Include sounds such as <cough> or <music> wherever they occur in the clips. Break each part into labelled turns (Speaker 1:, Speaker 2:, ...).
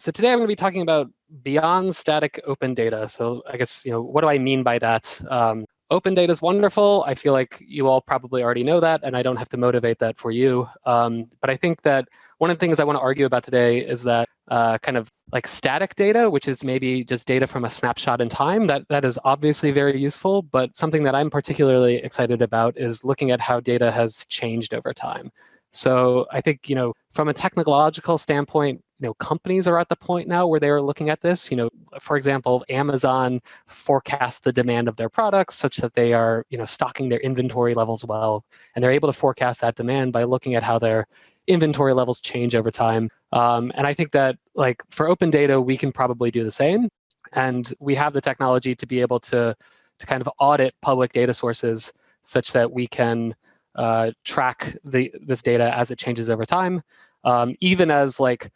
Speaker 1: so today I'm going to be talking about beyond static open data. So I guess, you know, what do I mean by that? Um, open data is wonderful. I feel like you all probably already know that, and I don't have to motivate that for you. Um, but I think that one of the things I want to argue about today is that uh, kind of like static data, which is maybe just data from a snapshot in time, that, that is obviously very useful. But something that I'm particularly excited about is looking at how data has changed over time. So I think, you know, from a technological standpoint, you know, companies are at the point now where they're looking at this. You know, for example, Amazon forecasts the demand of their products such that they are, you know, stocking their inventory levels well, and they're able to forecast that demand by looking at how their inventory levels change over time. Um, and I think that, like, for open data, we can probably do the same, and we have the technology to be able to to kind of audit public data sources such that we can uh, track the, this data as it changes over time. Um, even as like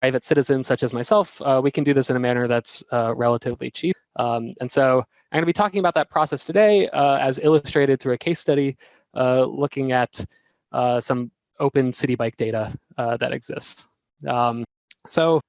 Speaker 1: private citizens such as myself, uh, we can do this in a manner that's uh, relatively cheap. Um, and so I'm going to be talking about that process today uh, as illustrated through a case study uh, looking at uh, some open city bike data that exists. Um, so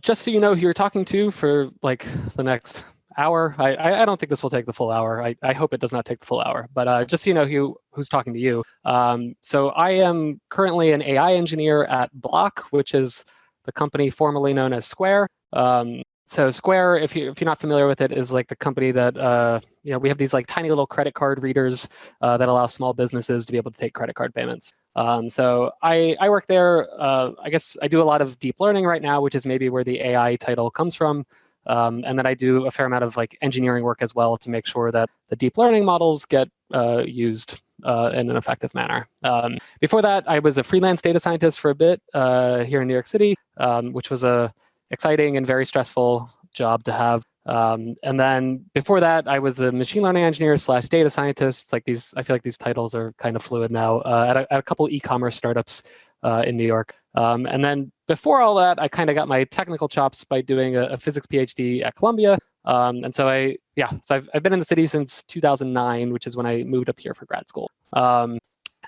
Speaker 1: just so you know who you're talking to for like the next hour. I, I don't think this will take the full hour. I, I hope it does not take the full hour. But uh, just so you know who, who's talking to you. Um, so I am currently an AI engineer at Block, which is the company formerly known as Square. Um, so Square, if you if you're not familiar with it, is like the company that uh, you know we have these like tiny little credit card readers uh, that allow small businesses to be able to take credit card payments. Um, so I I work there. Uh, I guess I do a lot of deep learning right now, which is maybe where the AI title comes from. Um, and then I do a fair amount of like engineering work as well to make sure that the deep learning models get uh, used uh, in an effective manner. Um, before that, I was a freelance data scientist for a bit uh, here in New York City, um, which was a exciting and very stressful job to have. Um, and then before that, I was a machine learning engineer slash data scientist. Like these, I feel like these titles are kind of fluid now uh, at, a, at a couple e-commerce startups uh, in New York. Um, and then before all that, I kind of got my technical chops by doing a, a physics PhD at Columbia. Um, and so I, yeah, so I've, I've been in the city since 2009, which is when I moved up here for grad school. Um,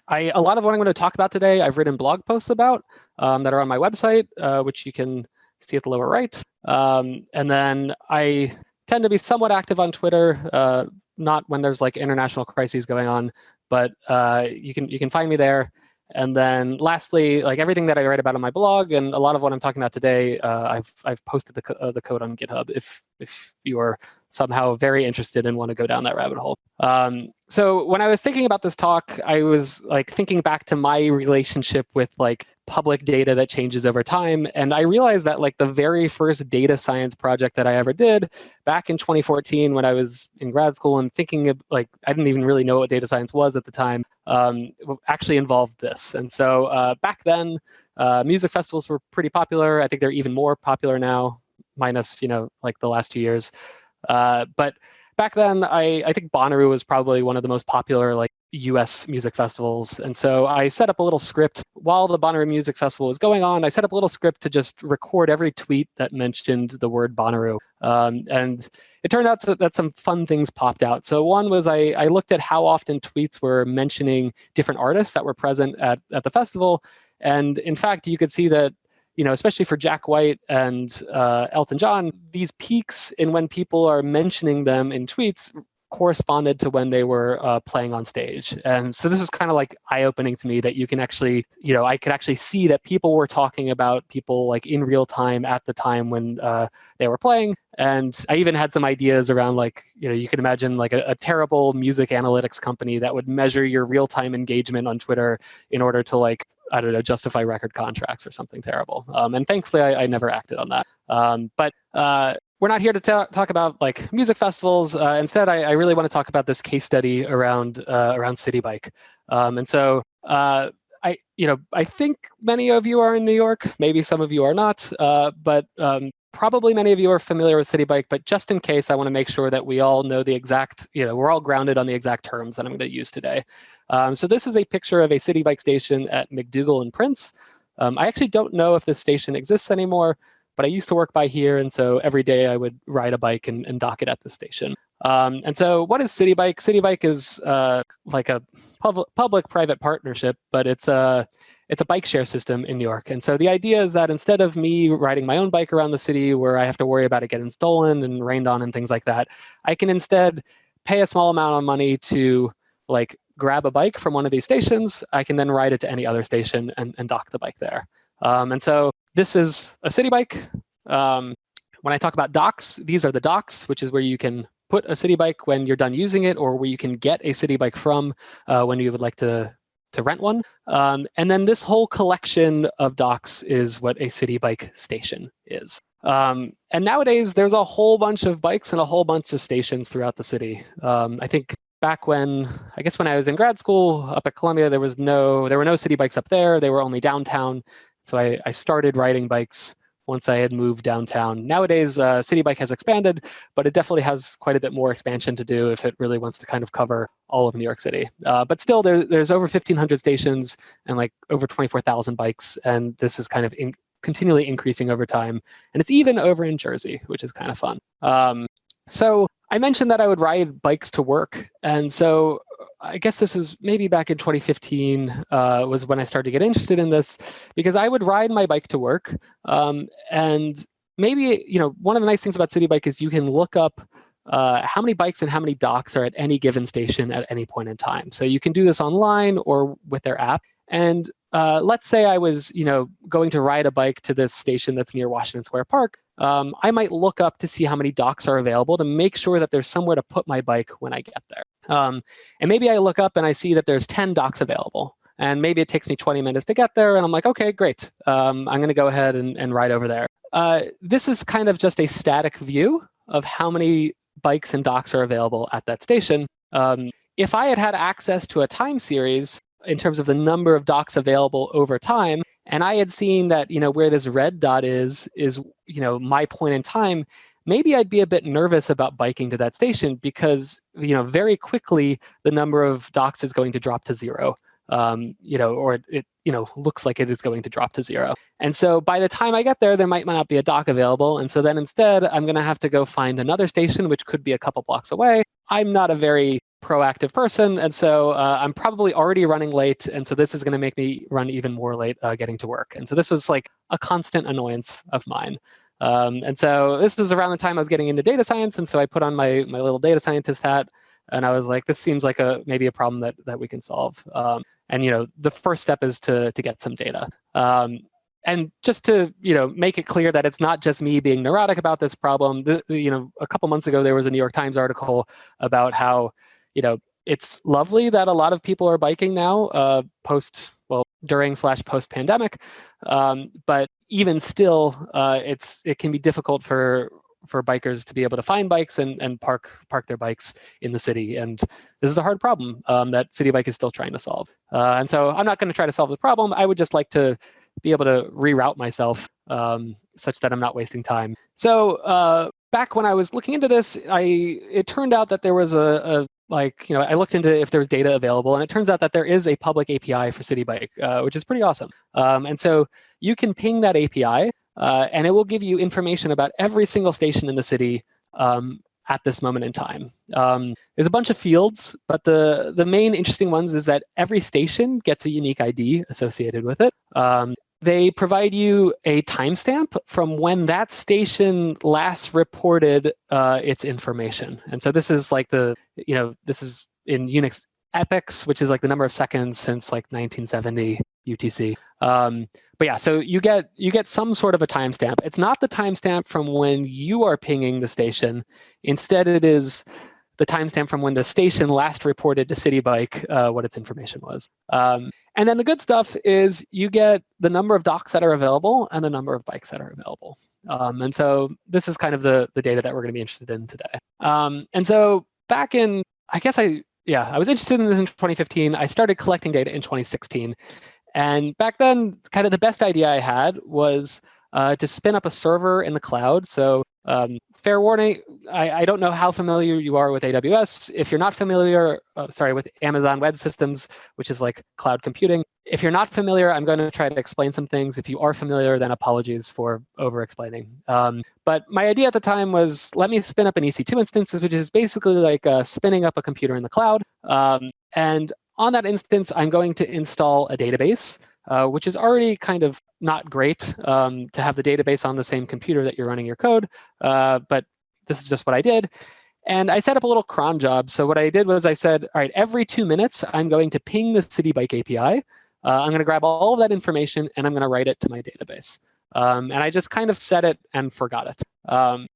Speaker 1: I, a lot of what I'm going to talk about today, I've written blog posts about um, that are on my website, uh, which you can see at the lower right. Um, and then I tend to be somewhat active on Twitter, uh, not when there's like international crises going on, but uh, you can you can find me there. And then lastly, like everything that I write about on my blog and a lot of what I'm talking about today, uh, I've I've posted the, co uh, the code on GitHub if if you are somehow very interested and want to go down that rabbit hole. Um, so when I was thinking about this talk, I was like thinking back to my relationship with like public data that changes over time. And I realized that like the very first data science project that I ever did back in 2014 when I was in grad school and thinking of like, I didn't even really know what data science was at the time, um, actually involved this. And so uh, back then, uh, music festivals were pretty popular. I think they're even more popular now, minus, you know, like the last two years. Uh, but back then, I, I think Bonnaroo was probably one of the most popular like US music festivals. And so I set up a little script while the Bonnaroo Music Festival was going on. I set up a little script to just record every tweet that mentioned the word Bonnaroo. Um, and it turned out to, that some fun things popped out. So one was I, I looked at how often tweets were mentioning different artists that were present at, at the festival. And in fact, you could see that you know, especially for Jack White and uh, Elton John, these peaks in when people are mentioning them in tweets corresponded to when they were uh, playing on stage. And so this was kind of like eye-opening to me that you can actually, you know, I could actually see that people were talking about people like in real time at the time when uh, they were playing. And I even had some ideas around like, you know, you could imagine like a, a terrible music analytics company that would measure your real-time engagement on Twitter in order to like I don't know, justify record contracts or something terrible. Um, and thankfully, I, I, never acted on that. Um, but uh, we're not here to talk about like music festivals. Uh, instead, I, I, really want to talk about this case study around uh, around Citi Bike. Um, and so uh, I, you know, I think many of you are in New York. Maybe some of you are not. Uh, but um, probably many of you are familiar with Citi Bike. But just in case, I want to make sure that we all know the exact, you know, we're all grounded on the exact terms that I'm going to use today. Um, so this is a picture of a Citi Bike station at MacDougal and Prince. Um, I actually don't know if this station exists anymore, but I used to work by here, and so every day I would ride a bike and, and dock it at the station. Um, and so what is Citi Bike? Citi Bike is uh, like a public-private partnership, but it's a it's a bike share system in New York. And so the idea is that instead of me riding my own bike around the city where I have to worry about it getting stolen and rained on and things like that, I can instead pay a small amount of money to like grab a bike from one of these stations. I can then ride it to any other station and, and dock the bike there. Um, and so this is a Citi Bike. Um, when I talk about docks, these are the docks, which is where you can put a Citi Bike when you're done using it or where you can get a Citi Bike from uh, when you would like to, to rent one. Um, and then this whole collection of docks is what a Citi Bike station is. Um, and nowadays, there's a whole bunch of bikes and a whole bunch of stations throughout the city. Um, I think back when, I guess when I was in grad school up at Columbia, there was no, there were no Citi Bikes up there. They were only downtown. So I, I started riding bikes once I had moved downtown. Nowadays, uh, Citi Bike has expanded, but it definitely has quite a bit more expansion to do if it really wants to kind of cover all of New York City. Uh, but still, there, there's over 1,500 stations and like over 24,000 bikes, and this is kind of in, continually increasing over time. And it's even over in Jersey, which is kind of fun. Um, so I mentioned that I would ride bikes to work. And so I guess this was maybe back in 2015 uh, was when I started to get interested in this because I would ride my bike to work. Um, and maybe, you know, one of the nice things about Citi Bike is you can look up uh, how many bikes and how many docks are at any given station at any point in time. So you can do this online or with their app. And uh, let's say I was, you know, going to ride a bike to this station that's near Washington Square Park. Um, I might look up to see how many docks are available to make sure that there's somewhere to put my bike when I get there. Um, and maybe I look up and I see that there's 10 docks available. And maybe it takes me 20 minutes to get there. And I'm like, OK, great. Um, I'm going to go ahead and, and ride over there. Uh, this is kind of just a static view of how many bikes and docks are available at that station. Um, if I had had access to a time series in terms of the number of docks available over time, and I had seen that you know where this red dot is is you know my point in time, maybe I'd be a bit nervous about biking to that station because you know very quickly the number of docks is going to drop to zero. Um, you know, or it, you know looks like it is going to drop to zero. And so by the time I get there, there might not be a dock available. And so then instead, I'm going to have to go find another station, which could be a couple blocks away. I'm not a very proactive person, and so uh, I'm probably already running late. And so this is going to make me run even more late uh, getting to work. And so this was like a constant annoyance of mine. Um, and so this was around the time I was getting into data science. And so I put on my, my little data scientist hat. And I was like, this seems like a maybe a problem that, that we can solve. Um, and you know, the first step is to, to get some data. Um, and just to you know make it clear that it's not just me being neurotic about this problem. The, you know, a couple months ago there was a New York Times article about how you know it's lovely that a lot of people are biking now uh, post well during slash post pandemic um, but even still uh, it's it can be difficult for for bikers to be able to find bikes and, and park park their bikes in the city and this is a hard problem um, that Citi Bike is still trying to solve. Uh, and so i'm not going to try to solve the problem. I would just like to be able to reroute myself um, such that i'm not wasting time. So uh, back when i was looking into this i it turned out that there was a, a like, you know, I looked into if there's data available, and it turns out that there is a public API for Citi Bike, uh, which is pretty awesome. Um, and so you can ping that API, uh, and it will give you information about every single station in the city um, at this moment in time. Um, there's a bunch of fields, but the, the main interesting ones is that every station gets a unique ID associated with it. Um, they provide you a timestamp from when that station last reported uh, its information. And so this is like the, you know, this is in Unix epochs, which is like the number of seconds since like 1970 UTC. Um, but yeah, so you get you get some sort of a timestamp. It's not the timestamp from when you are pinging the station. Instead, it is the timestamp from when the station last reported to Citi Bike uh, what its information was. Um, and then the good stuff is you get the number of docks that are available and the number of bikes that are available. Um, and so this is kind of the, the data that we're going to be interested in today. Um, and so back in, I guess I, yeah, I was interested in this in 2015. I started collecting data in 2016. And back then, kind of the best idea I had was uh, to spin up a server in the cloud. So um, fair warning, I, I, don't know how familiar you are with AWS. If you're not familiar, uh, sorry, with Amazon Web Systems, which is like cloud computing. If you're not familiar, I'm going to try to explain some things. If you are familiar, then apologies for over-explaining. Um, but my idea at the time was let me spin up an EC2 instance, which is basically like uh, spinning up a computer in the cloud. Um, and on that instance, I'm going to install a database. Uh, which is already kind of not great um, to have the database on the same computer that you're running your code. Uh, but this is just what I did. And I set up a little cron job. So what I did was I said, all right, every two minutes, I'm going to ping the Citi Bike API. Uh, I'm going to grab all of that information, and I'm going to write it to my database. Um, and I just kind of set it and forgot it. Um,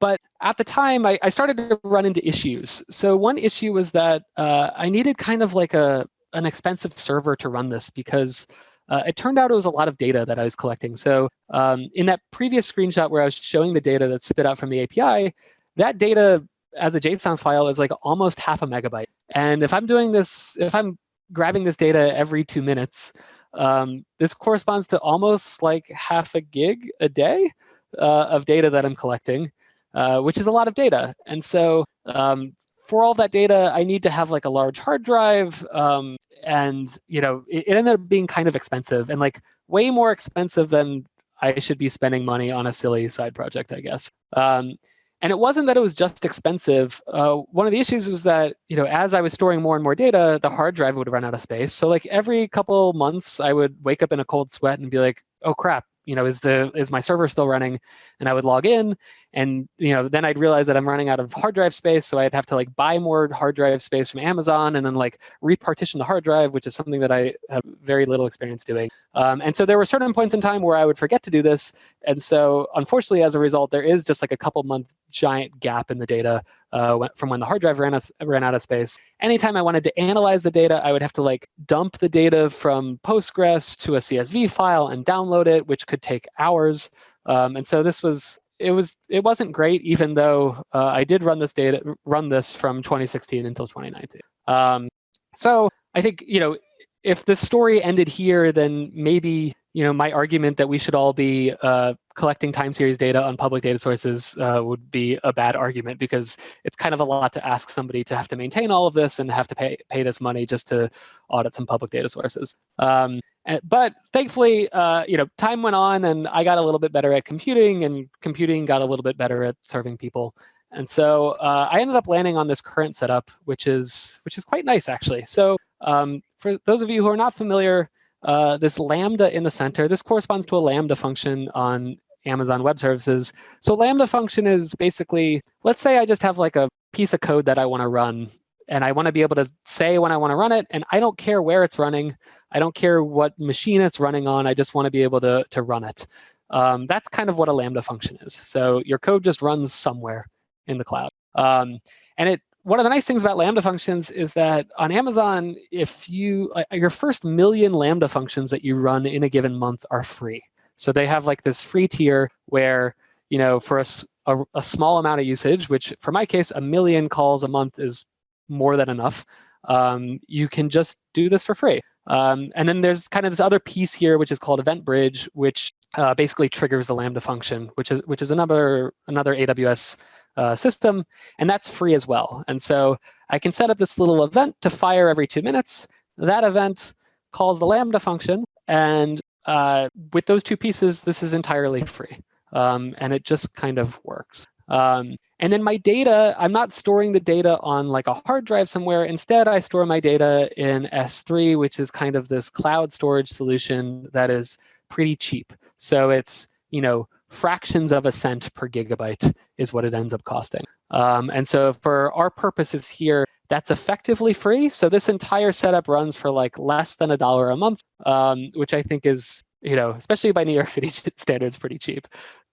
Speaker 1: but at the time, I, I, started to run into issues. So one issue was that uh, I needed kind of like a an expensive server to run this because uh, it turned out it was a lot of data that I was collecting. So um, in that previous screenshot where I was showing the data that's spit out from the API, that data as a JSON file is like almost half a megabyte. And if I'm doing this, if I'm grabbing this data every two minutes, um, this corresponds to almost like half a gig a day uh, of data that I'm collecting, uh, which is a lot of data. And so um, for all that data, I need to have like a large hard drive. Um, and you know, it, it, ended up being kind of expensive and like way more expensive than I should be spending money on a silly side project, I guess. Um, and it wasn't that it was just expensive. Uh, one of the issues was that, you know, as I was storing more and more data, the hard drive would run out of space. So like every couple months, I would wake up in a cold sweat and be like, oh crap, you know, is the is my server still running? And I would log in, and you know, then I'd realize that I'm running out of hard drive space, so I'd have to like buy more hard drive space from Amazon, and then like repartition the hard drive, which is something that I have very little experience doing. Um, and so there were certain points in time where I would forget to do this, and so unfortunately, as a result, there is just like a couple month giant gap in the data uh, from when the hard drive ran out, ran out of space. Anytime I wanted to analyze the data, I would have to like dump the data from Postgres to a CSV file and download it, which could take hours. Um, and so this was it was it wasn't great, even though uh, I did run this data run this from 2016 until 2019. Um, so I think you know if the story ended here, then maybe you know, my argument that we should all be uh, collecting time series data on public data sources uh, would be a bad argument because it's kind of a lot to ask somebody to have to maintain all of this and have to pay pay this money just to audit some public data sources. Um, and, but thankfully, uh, you know, time went on and I got a little bit better at computing and computing got a little bit better at serving people. And so uh, I ended up landing on this current setup, which is which is quite nice actually. So um, for those of you who are not familiar, uh, this lambda in the center, this corresponds to a lambda function on Amazon Web Services. So lambda function is basically, let's say I just have like a piece of code that I want to run, and I want to be able to say when I want to run it, and I don't care where it's running. I don't care what machine it's running on. I just want to be able to, to run it. Um, that's kind of what a lambda function is. So your code just runs somewhere in the cloud. Um, and it one of the nice things about Lambda functions is that on Amazon, if you uh, your first million Lambda functions that you run in a given month are free. So they have like this free tier where you know for a, a, a small amount of usage, which for my case, a million calls a month is more than enough. Um, you can just do this for free. Um, and then there's kind of this other piece here, which is called EventBridge, which uh, basically triggers the Lambda function, which is which is another another AWS uh, system, and that's free as well. And so I can set up this little event to fire every two minutes. That event calls the Lambda function, and uh, with those two pieces, this is entirely free. Um, and it just kind of works. Um, and then my data, I'm not storing the data on like a hard drive somewhere. Instead, I store my data in S3, which is kind of this cloud storage solution that is pretty cheap. So it's, you know, fractions of a cent per gigabyte is what it ends up costing. Um, and so for our purposes here, that's effectively free. So this entire setup runs for like less than a dollar a month, um, which I think is, you know, especially by New York <laughs> City standards, pretty cheap.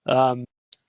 Speaker 1: Um,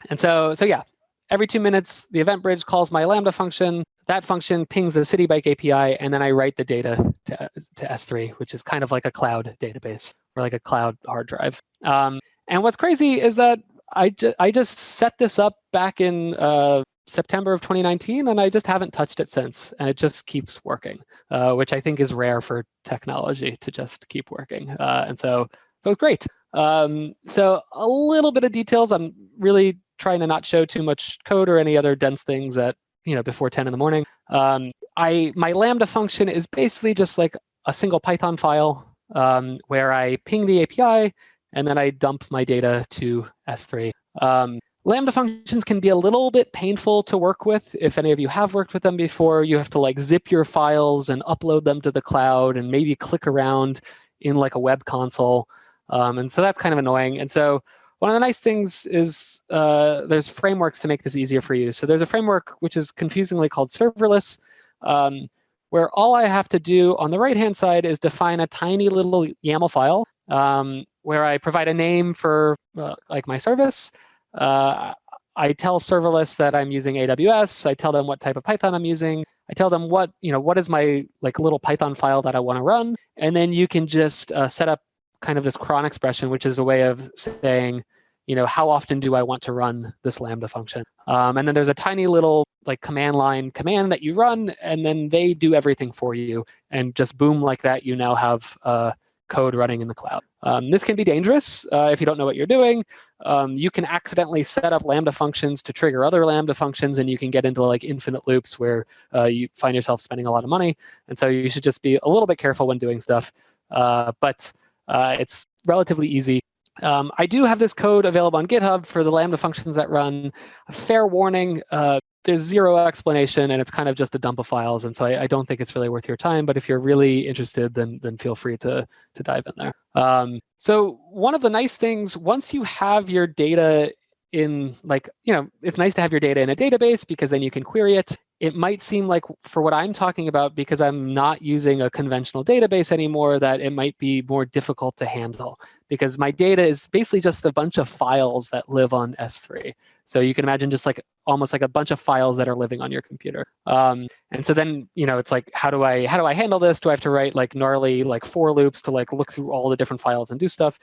Speaker 1: and so, so yeah, every two minutes, the EventBridge calls my Lambda function. That function pings the Citi Bike API, and then I write the data to, to S3, which is kind of like a cloud database or like a cloud hard drive. Um, and what's crazy is that I, ju I just set this up back in uh, September of 2019, and I just haven't touched it since. And it just keeps working, uh, which I think is rare for technology to just keep working. Uh, and so, so it's great. Um, so a little bit of details. I'm really trying to not show too much code or any other dense things at you know before 10 in the morning. Um, I my Lambda function is basically just like a single Python file um, where I ping the API and then I dump my data to S3. Um, Lambda functions can be a little bit painful to work with. If any of you have worked with them before, you have to like zip your files and upload them to the cloud and maybe click around in like a web console. Um, and so that's kind of annoying. And so one of the nice things is uh, there's frameworks to make this easier for you. So there's a framework which is confusingly called serverless, um, where all I have to do on the right-hand side is define a tiny little YAML file um, where I provide a name for uh, like my service. Uh, I tell serverless that I'm using AWS. I tell them what type of Python I'm using. I tell them what, you know, what is my like little Python file that I want to run. And then you can just uh, set up kind of this cron expression, which is a way of saying, you know, how often do I want to run this Lambda function? Um, and then there's a tiny little like command line command that you run, and then they do everything for you. And just boom, like that, you now have uh, code running in the cloud. Um, this can be dangerous uh, if you don't know what you're doing. Um, you can accidentally set up Lambda functions to trigger other Lambda functions, and you can get into like infinite loops where uh, you find yourself spending a lot of money. And so you should just be a little bit careful when doing stuff. Uh, but uh, it's relatively easy. Um, I do have this code available on GitHub for the Lambda functions that run. A fair warning, uh, there's zero explanation and it's kind of just a dump of files. And so I, I, don't think it's really worth your time. But if you're really interested, then, then feel free to, to dive in there. Um, so one of the nice things, once you have your data in like, you know, it's nice to have your data in a database because then you can query it it might seem like for what I'm talking about, because I'm not using a conventional database anymore, that it might be more difficult to handle because my data is basically just a bunch of files that live on S3. So you can imagine just like almost like a bunch of files that are living on your computer. Um, and so then, you know, it's like, how do I how do I handle this? Do I have to write like gnarly like for loops to like look through all the different files and do stuff?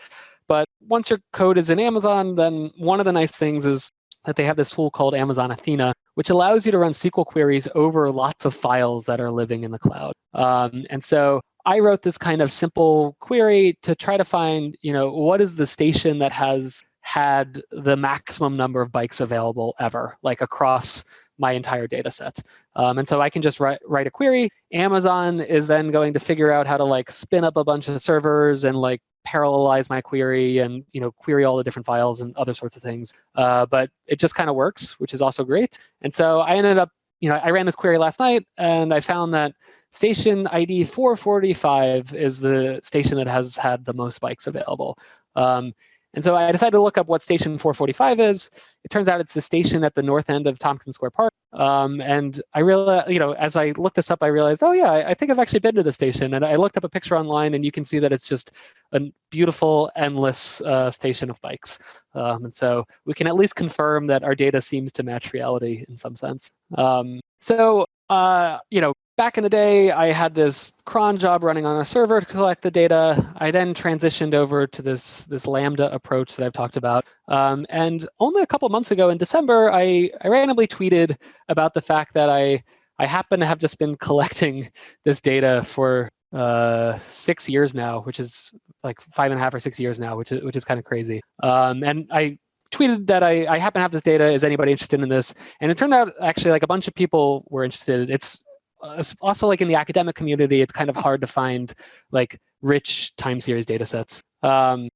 Speaker 1: But once your code is in Amazon, then one of the nice things is that they have this tool called Amazon Athena, which allows you to run SQL queries over lots of files that are living in the cloud. Um, and so I wrote this kind of simple query to try to find, you know, what is the station that has had the maximum number of bikes available ever, like across my entire data set. Um, and so I can just write, write a query. Amazon is then going to figure out how to like spin up a bunch of servers and like parallelize my query and you know query all the different files and other sorts of things. Uh, but it just kind of works, which is also great. And so I ended up, you know, I ran this query last night and I found that station ID 445 is the station that has had the most bikes available. Um, and so I decided to look up what station 445 is. It turns out it's the station at the north end of Tompkins Square Park. Um, and I realized, you know, as I looked this up, I realized, oh yeah, I, I think I've actually been to the station. And I looked up a picture online, and you can see that it's just a beautiful, endless uh, station of bikes. Um, and so we can at least confirm that our data seems to match reality in some sense. Um, so, uh, you know, back in the day, I had this cron job running on a server to collect the data. I then transitioned over to this, this Lambda approach that I've talked about. Um, and only a couple months ago in December, I, I randomly tweeted about the fact that I, I happen to have just been <laughs> collecting this data for uh, six years now, which is like five and a half or six years now, which is, which is kind of crazy. Um, and I tweeted that I, I happen to have this data. Is anybody interested in this? And it turned out actually like a bunch of people were interested. It's uh, also like in the academic community, it's kind of hard to find like rich time series data sets. Um,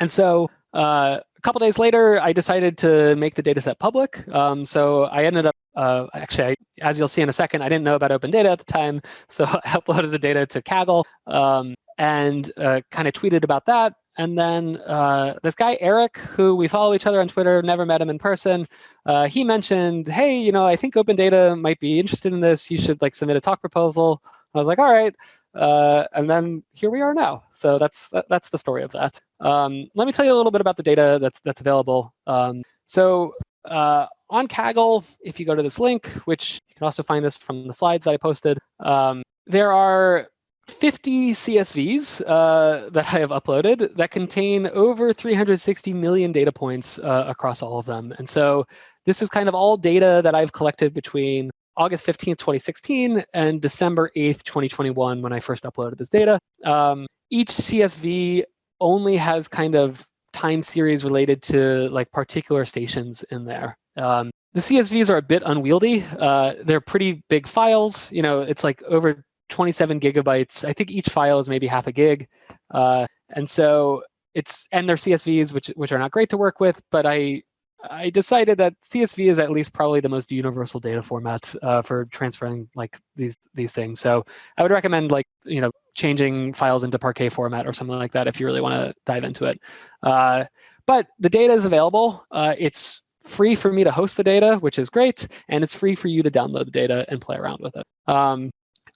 Speaker 1: and so uh, a couple days later, I decided to make the data set public. Um, so I ended up, uh, actually, I, as you'll see in a second, I didn't know about open data at the time. <laughs> So I uploaded the data to Kaggle um, and uh, kind of tweeted about that. And then uh, this guy, Eric, who we follow each other on Twitter, never met him in person, uh, he mentioned, hey, you know, I think Open Data might be interested in this. You should like submit a talk proposal. I was like, all right. Uh, and then here we are now. So that's that, that's the story of that. Um, let me tell you a little bit about the data that's, that's available. Um, so uh, on Kaggle, if you go to this link, which you can also find this from the slides that I posted, um, there are 50 CSVs uh, that I have uploaded that contain over 360 million data points uh, across all of them. And so this is kind of all data that I've collected between August 15th, 2016 and December 8th, 2021 when I first uploaded this data. Um, each CSV only has kind of time series related to like particular stations in there. Um, the CSVs are a bit unwieldy. Uh, they're pretty big files. You know, it's like over 27 gigabytes. I think each file is maybe half a gig. Uh, and so it's, and they're CSVs, which, which are not great to work with, but I, I decided that CSV is at least probably the most universal data format uh, for transferring like these these things. So I would recommend like you know changing files into Parquet format or something like that if you really want to dive into it. Uh, but the data is available. Uh, it's free for me to host the data, which is great, and it's free for you to download the data and play around with it. Um,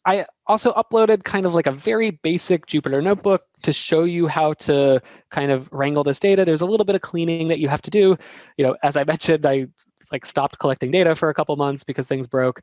Speaker 1: I also uploaded kind of like a very basic Jupyter notebook to show you how to kind of wrangle this data. There's a little bit of cleaning that you have to do. You know, as I <laughs> mentioned, I like stopped collecting data for a couple months because things broke.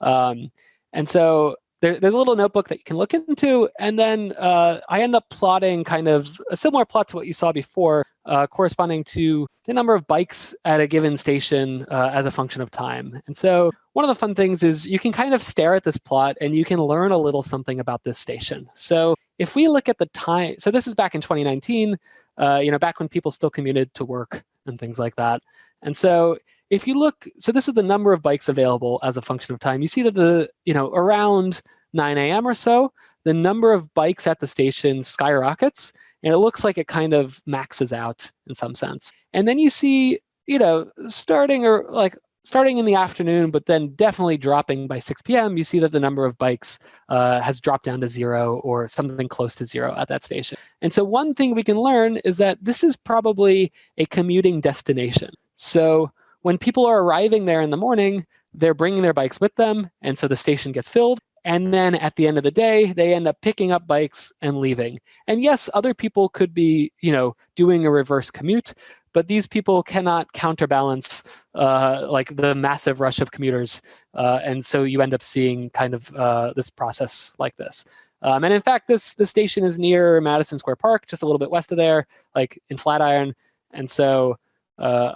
Speaker 1: Um, and so there, there's a little notebook that you can look into. And then uh, I end up plotting kind of a similar plot to what you saw before, uh, corresponding to the number of bikes at a given station uh, as a function of time. And so one of the fun things is you can kind of stare at this plot and you can learn a little something about this station. So if we look at the time, so this is back in 2019, uh, you know, back when people still commuted to work and things like that. And so if you look, so this is the number of bikes available as a function of time. You see that the, you know, around 9 a.m. or so, the number of bikes at the station skyrockets, and it looks like it kind of maxes out in some sense. And then you see, you know, starting or like starting in the afternoon, but then definitely dropping by 6 p.m., you see that the number of bikes uh, has dropped down to zero or something close to zero at that station. And so one thing we can learn is that this is probably a commuting destination. So when people are arriving there in the morning, they're bringing their bikes with them, and so the station gets filled. And then at the end of the day, they end up picking up bikes and leaving. And yes, other people could be, you know, doing a reverse commute, but these people cannot counterbalance uh, like the massive rush of commuters. Uh, and so you end up seeing kind of uh, this process like this. Um, and in fact, this, this station is near Madison Square Park, just a little bit west of there, like in Flatiron. And so uh,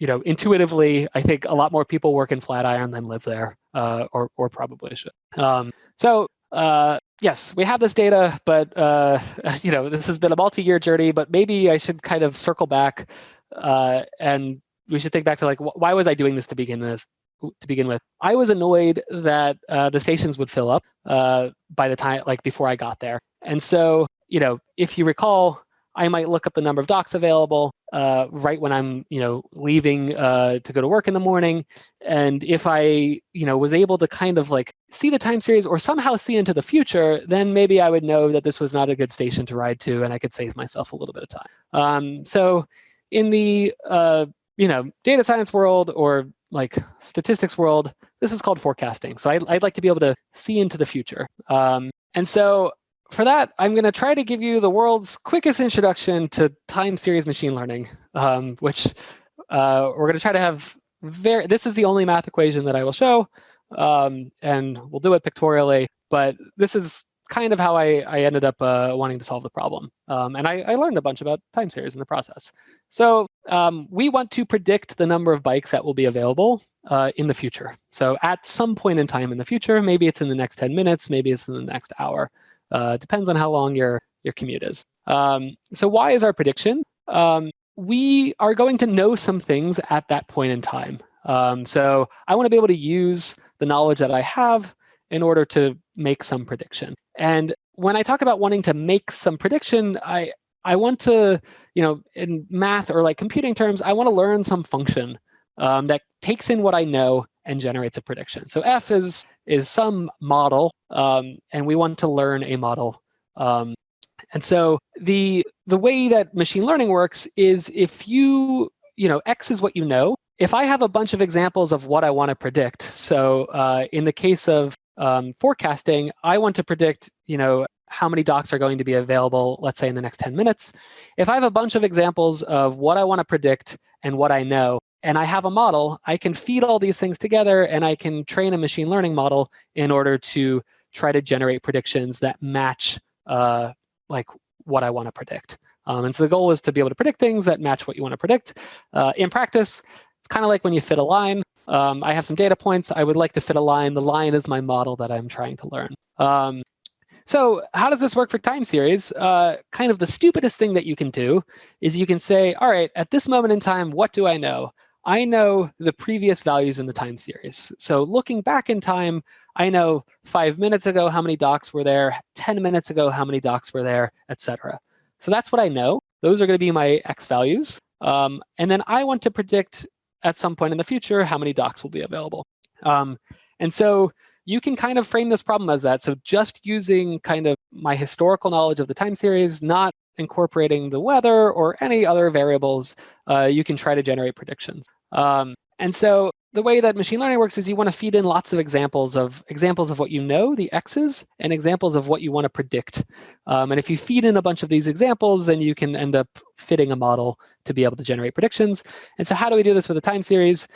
Speaker 1: you know, intuitively, I think a lot more people work in Flatiron than live there, uh, or or probably should. Um, so uh, yes, we have this data, but uh, <laughs> you know, this has been a multi-year journey. But maybe I should kind of circle back, uh, and we should think back to like, why was I doing this to begin with? To begin with, I was annoyed that uh, the stations would fill up uh, by the time, like before I got there. And so, you know, if you recall, I might look up the number of docks available uh, right when I'm, you know, leaving uh, to go to work in the morning. And if I, you know, was able to kind of like see the time series or somehow see into the future, then maybe I would know that this was not a good station to ride to, and I could save myself a little bit of time. Um, so in the, uh, you know, data science world or like statistics world, this is called forecasting. So I, would like to be able to see into the future. Um, and so for that, I'm going to try to give you the world's quickest introduction to time series machine learning, um, which uh, we're going to try to have very, this is the only math equation that I will show, um, and we'll do it pictorially, but this is kind of how I, I ended up uh, wanting to solve the problem. Um, and I, I, learned a bunch about time series in the process. So um, we want to predict the number of bikes that will be available uh, in the future. So at some point in time in the future, maybe it's in the next 10 minutes, maybe it's in the next hour. Uh, depends on how long your, your commute is. Um, so why is our prediction? Um, we are going to know some things at that point in time. Um, so I want to be able to use the knowledge that I have in order to make some prediction. And when I talk about wanting to make some prediction, I, I want to, you know, in math or like computing terms, I want to learn some function um, that takes in what I know and generates a prediction. So F is, is some model, um, and we want to learn a model. Um, and so the, the way that machine learning works is if you, you know, X is what you know. If I have a bunch of examples of what I want to predict, so uh, in the case of um, forecasting, I want to predict, you know, how many docks are going to be available, let's say in the next 10 minutes. If I have a bunch of examples of what I want to predict and what I know, and I have a model, I can feed all these things together and I can train a machine learning model in order to try to generate predictions that match uh, like what I want to predict. Um, and so the goal is to be able to predict things that match what you want to predict. Uh, in practice, it's kind of like when you fit a line. Um, I have some data points. I would like to fit a line. The line is my model that I'm trying to learn. Um, so how does this work for time series? Uh, kind of the stupidest thing that you can do is you can say, all right, at this moment in time, what do I know? I know the previous values in the time series. So looking back in time, I know five minutes ago how many docks were there, 10 minutes ago how many docks were there, etc. So that's what I know. Those are going to be my x values. Um, and then I want to predict at some point in the future how many docks will be available. Um, and so you can kind of frame this problem as that. So just using kind of my historical knowledge of the time series, not incorporating the weather or any other variables, uh, you can try to generate predictions. Um, and so the way that machine learning works is you want to feed in lots of examples of examples of what you know, the x's, and examples of what you want to predict. Um, and if you feed in a bunch of these examples, then you can end up fitting a model to be able to generate predictions. And so how do we do this with a time series?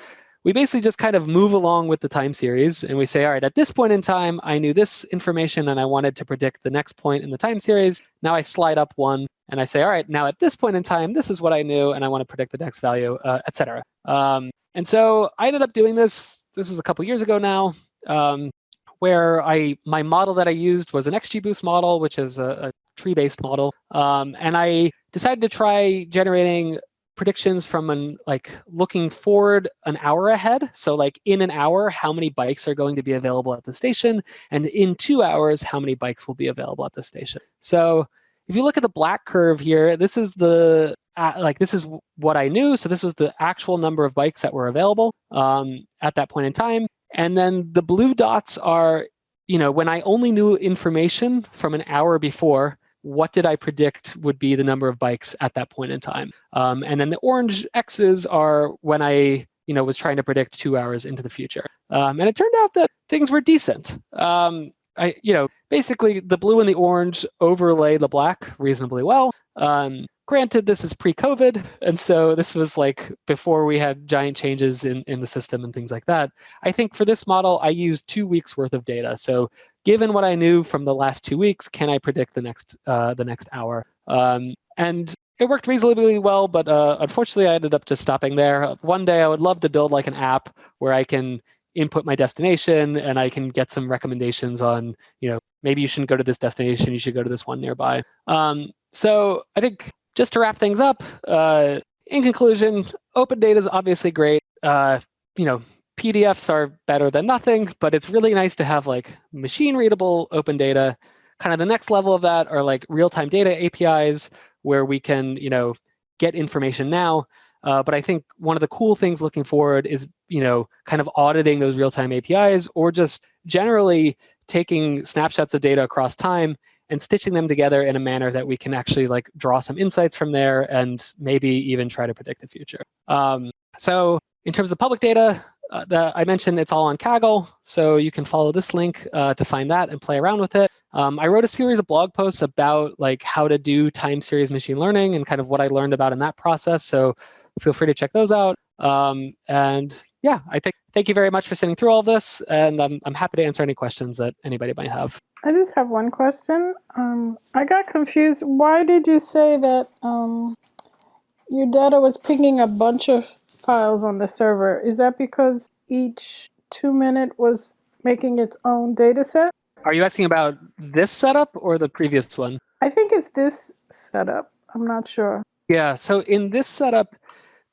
Speaker 1: We basically just kind of move along with the time series and we say, all right, at this point in time, I knew this information and I wanted to predict the next point in the time series. Now I slide up one and I say, all right, now at this point in time, this is what I knew and I want to predict the next value, uh, et cetera. Um, and so I ended up doing this. This was a couple years ago now, um, where I my model that I used was an XGBoost model, which is a, a tree-based model. Um, and I decided to try generating predictions from an like looking forward an hour ahead. So like in an hour, how many bikes are going to be available at the station? And in two hours, how many bikes will be available at the station? So if you look at the black curve here, this is the uh, like this is what I knew. So this was the actual number of bikes that were available um, at that point in time. And then the blue dots are, you know, when I only knew information from an hour before, what did I predict would be the number of bikes at that point in time? Um, and then the orange X's are when I you know, was trying to predict two hours into the future. Um, and it turned out that things were decent. Um, I, you know, basically the blue and the orange overlay the black reasonably well. Um, granted, this is pre-COVID, and so this was like before we had giant changes in, in the system and things like that. I think for this model, I used two weeks worth of data. So given what I knew from the last two weeks, can I predict the next uh, the next hour? Um, and it worked reasonably well, but uh, unfortunately, I ended up just stopping there. One day, I would love to build like an app where I can input my destination and I can get some recommendations on, you know, maybe you shouldn't go to this destination, you should go to this one nearby. Um, so I think just to wrap things up, uh, in conclusion, open data is obviously great. Uh, you know, PDFs are better than nothing, but it's really nice to have like machine readable open data. Kind of the next level of that are like real-time data APIs where we can, you know, get information now. Uh, but I think one of the cool things looking forward is, you know, kind of auditing those real-time APIs or just generally taking snapshots of data across time and stitching them together in a manner that we can actually like draw some insights from there and maybe even try to predict the future. Um, so in terms of the public data, uh, the, I mentioned it's all on Kaggle, so you can follow this link uh, to find that and play around with it. Um, I wrote a series of blog posts about like how to do time series machine learning and kind of what I learned about in that process. So feel free to check those out. Um, and yeah, I think thank you very much for sitting through all this, and I'm I'm happy to answer any questions that anybody might have.
Speaker 2: I just have one question. Um, I got confused. Why did you say that um, your data was pinging a bunch of files on the server? Is that because each two minute was making its own data set?
Speaker 1: Are you asking about this setup or the previous one?
Speaker 2: I think it's this setup. I'm not sure.
Speaker 1: Yeah, so in this setup,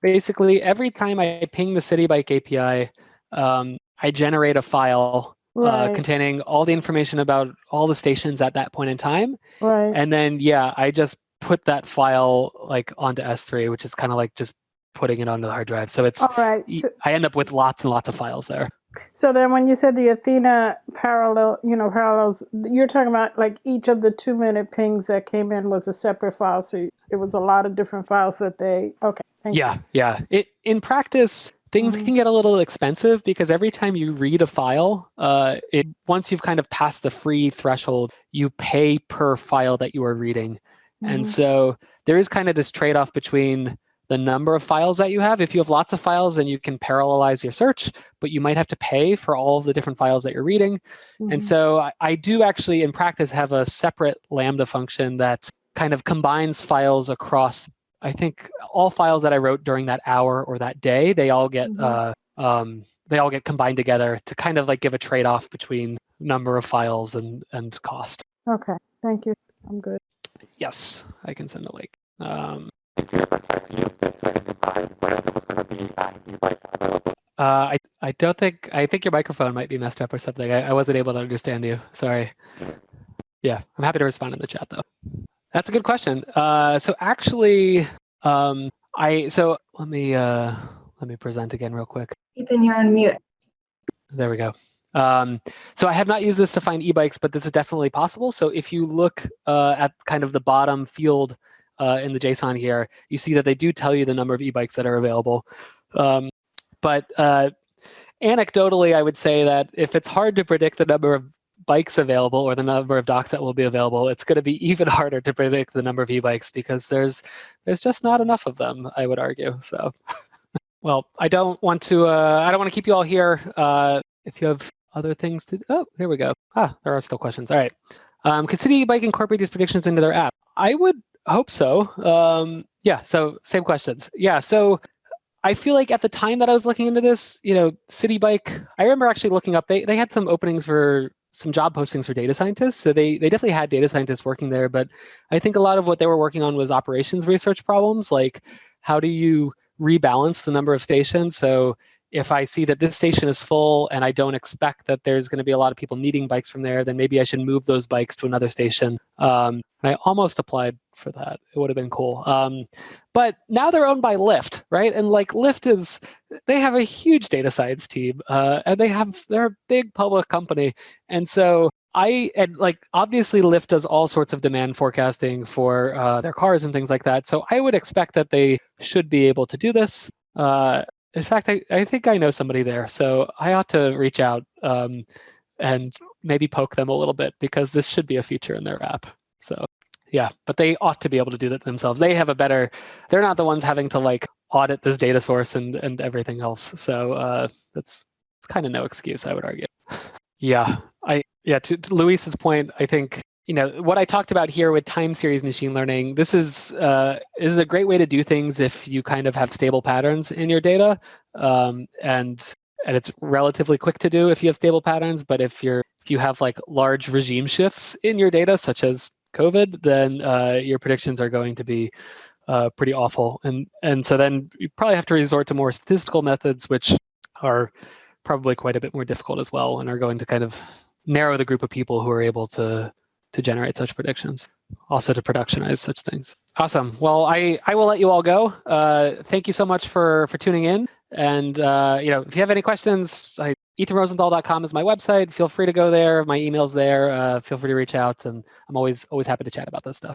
Speaker 1: basically every time I ping the Citi Bike API, um, I generate a file uh, right. uh, containing all the information about all the stations at that point in time.
Speaker 2: Right.
Speaker 1: And then, yeah, I just put that file like onto S3, which is kind of like just putting it onto the hard drive. So it's,
Speaker 2: all right. So,
Speaker 1: I end up with lots and lots of files there.
Speaker 2: So then when you said the Athena parallel, you know, parallels, you're talking about like each of the two minute pings that came in was a separate file. So it was a lot of different files that they, okay.
Speaker 1: yeah,
Speaker 2: you.
Speaker 1: yeah. It In practice, things mm-hmm. can get a little expensive because every time you read a file, uh, it once you've kind of passed the free threshold, you pay per file that you are reading. Mm-hmm. And so there is kind of this trade-off between the number of files that you have. If you have lots of files, then you can parallelize your search, but you might have to pay for all of the different files that you're reading. Mm-hmm. And so I, I do actually, in practice, have a separate Lambda function that kind of combines files across I think all files that I wrote during that hour or that day, they all get mm-hmm. uh, um, they all get combined together to kind of like give a trade-off between number of files and and cost.
Speaker 2: Okay, thank you. I'm good.
Speaker 1: Yes, I can send a link. Um,
Speaker 3: Did you ever try to use this to identify whether there was going to be an bike available?
Speaker 1: Uh, I I don't think I think your microphone might be messed up or something. I, I wasn't able to understand you. Sorry. Yeah, I'm happy to respond in the chat though. That's a good question. Uh, so actually, um, I so let me uh, let me present again real quick.
Speaker 4: Ethan, you're on mute.
Speaker 1: There we go. Um, so I have not used this to find e-bikes, but this is definitely possible. So if you look uh, at kind of the bottom field uh, in the JSON here, you see that they do tell you the number of e-bikes that are available. Um, but uh, anecdotally, I would say that if it's hard to predict the number of bikes available or the number of docks that will be available, it's going to be <laughs> even harder to predict the number of e-bikes because there's there's just not enough of them, I would argue. So, <laughs> well, I don't want to uh, I don't want to keep you all here. Uh, if you have other things to oh, here we go. Ah, there are still questions. All right. Um, could Citi Bike incorporate these predictions into their app? I would hope so. Um, yeah. So same questions. Yeah. So I feel like at the time that I was looking into this, you know, Citi Bike, I remember actually looking up, they, they had some openings for some job postings for data scientists. So they, they definitely had data scientists working there, but I think a lot of what they were working on was operations research problems, like how do you rebalance the number of stations? So if I see that this station is full and I don't expect that there's going to be a lot of people needing bikes from there, then maybe I should move those bikes to another station. Um, and I almost applied for that. It would have been cool. Um, but now they're owned by Lyft, right? And like Lyft is, they have a huge data science team, uh, and they have they're a big public company, and so I and like obviously Lyft does all sorts of demand forecasting for uh, their cars and things like that. So I would expect that they should be able to do this. Uh, in fact, I, I think I know somebody there, so I ought to reach out um, and maybe poke them a little bit because this should be a feature in their app. So yeah, but they ought to be able to do that themselves. They have a better, they're not the ones having to like audit this data source and, and everything else. So uh, that's kind of no excuse, I would argue. <laughs> yeah, I yeah, to, to Luis's point, I think you know what I talked about here with time series machine learning. This is uh, is a great way to do things if you kind of have stable patterns in your data, um, and and it's relatively quick to do if you have stable patterns. But if you're if you have like large regime shifts in your data, such as COVID, then uh, your predictions are going to be uh, pretty awful. And and so then you probably have to resort to more statistical methods, which are probably quite a bit more difficult as well, and are going to kind of narrow the group of people who are able to to generate such predictions, also to productionize such things. Awesome. Well, I, I will let you all go. Uh, thank you so much for, for tuning in. And uh, you know, if you have any questions, I, ethanrosenthal.com is my website. Feel free to go there. My email's there. Uh, feel free to reach out, and I'm always always happy to chat about this stuff.